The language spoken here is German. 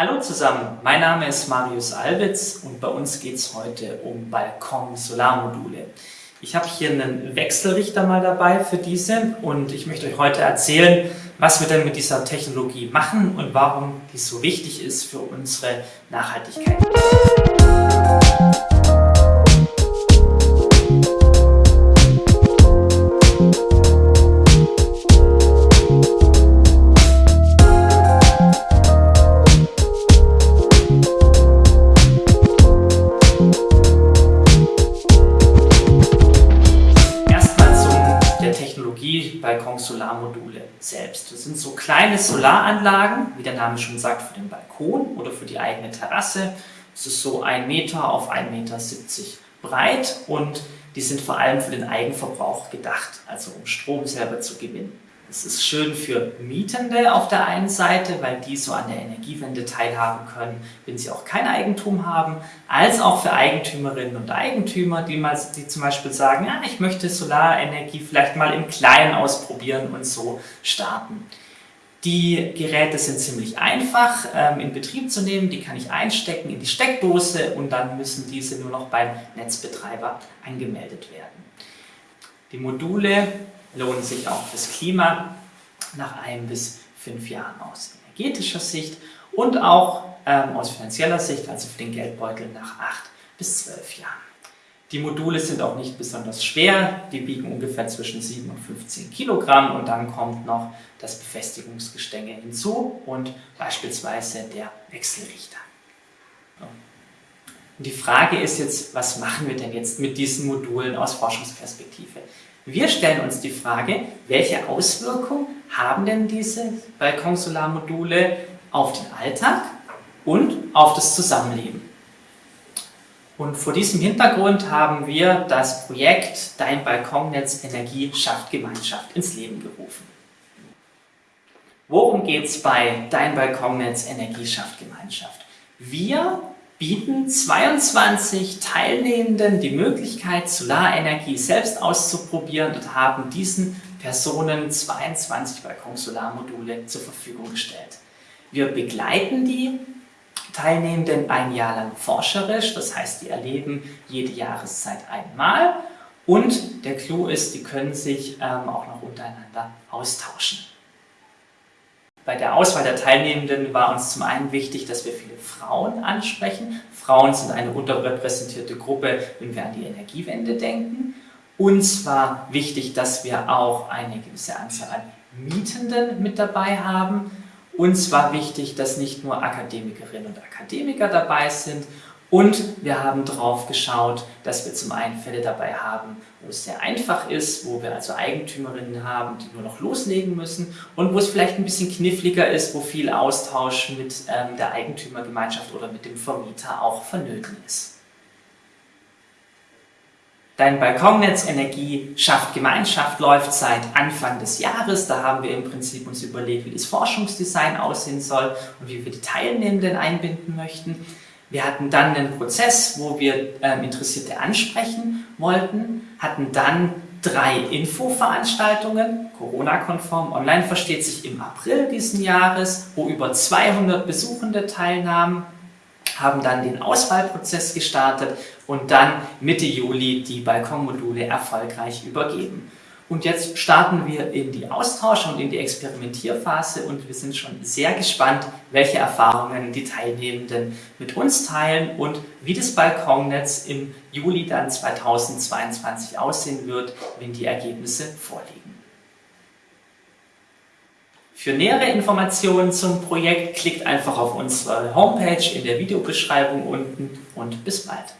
Hallo zusammen, mein Name ist Marius Albitz und bei uns geht es heute um Balkon-Solarmodule. Ich habe hier einen Wechselrichter mal dabei für diese und ich möchte euch heute erzählen, was wir denn mit dieser Technologie machen und warum die so wichtig ist für unsere Nachhaltigkeit. Balkon-Solarmodule selbst. Das sind so kleine Solaranlagen, wie der Name schon sagt, für den Balkon oder für die eigene Terrasse. Es ist so ein Meter auf 1,70 Meter breit und die sind vor allem für den Eigenverbrauch gedacht, also um Strom selber zu gewinnen. Es ist schön für Mietende auf der einen Seite, weil die so an der Energiewende teilhaben können, wenn sie auch kein Eigentum haben, als auch für Eigentümerinnen und Eigentümer, die, mal, die zum Beispiel sagen, ja, ich möchte Solarenergie vielleicht mal im Kleinen ausprobieren und so starten. Die Geräte sind ziemlich einfach ähm, in Betrieb zu nehmen, die kann ich einstecken in die Steckdose und dann müssen diese nur noch beim Netzbetreiber angemeldet werden. Die Module lohnen sich auch fürs Klima nach ein bis fünf Jahren aus energetischer Sicht und auch ähm, aus finanzieller Sicht, also für den Geldbeutel nach acht bis zwölf Jahren. Die Module sind auch nicht besonders schwer, die wiegen ungefähr zwischen 7 und 15 Kilogramm und dann kommt noch das Befestigungsgestänge hinzu und beispielsweise der Wechselrichter. Und die Frage ist jetzt, was machen wir denn jetzt mit diesen Modulen aus Forschungsperspektive? Wir stellen uns die Frage, welche Auswirkungen haben denn diese Balkonsolarmodule auf den Alltag und auf das Zusammenleben? Und vor diesem Hintergrund haben wir das Projekt Dein Balkonnetz Energie schafft Gemeinschaft ins Leben gerufen. Worum geht es bei Dein Balkonnetz Energie schafft Gemeinschaft? Wir bieten 22 Teilnehmenden die Möglichkeit, Solarenergie selbst auszuprobieren und haben diesen Personen 22 Balkon-Solarmodule zur Verfügung gestellt. Wir begleiten die Teilnehmenden ein Jahr lang forscherisch, das heißt, die erleben jede Jahreszeit einmal und der Clou ist, die können sich ähm, auch noch untereinander austauschen. Bei der Auswahl der Teilnehmenden war uns zum einen wichtig, dass wir viele Frauen ansprechen. Frauen sind eine unterrepräsentierte Gruppe, wenn wir an die Energiewende denken. Uns war wichtig, dass wir auch eine gewisse Anzahl an Mietenden mit dabei haben. Uns war wichtig, dass nicht nur Akademikerinnen und Akademiker dabei sind und wir haben drauf geschaut, dass wir zum einen Fälle dabei haben, wo es sehr einfach ist, wo wir also Eigentümerinnen haben, die nur noch loslegen müssen und wo es vielleicht ein bisschen kniffliger ist, wo viel Austausch mit ähm, der Eigentümergemeinschaft oder mit dem Vermieter auch vonnöten ist. Dein Balkonnetz Energie schafft Gemeinschaft läuft seit Anfang des Jahres. Da haben wir im Prinzip uns überlegt, wie das Forschungsdesign aussehen soll und wie wir die Teilnehmenden einbinden möchten. Wir hatten dann einen Prozess, wo wir ähm, Interessierte ansprechen wollten, hatten dann drei Infoveranstaltungen, Corona-konform, online versteht sich im April diesen Jahres, wo über 200 Besuchende teilnahmen, haben dann den Auswahlprozess gestartet und dann Mitte Juli die Balkonmodule erfolgreich übergeben. Und jetzt starten wir in die Austausch- und in die Experimentierphase und wir sind schon sehr gespannt, welche Erfahrungen die Teilnehmenden mit uns teilen und wie das Balkonnetz im Juli dann 2022 aussehen wird, wenn die Ergebnisse vorliegen. Für nähere Informationen zum Projekt klickt einfach auf unsere Homepage in der Videobeschreibung unten und bis bald.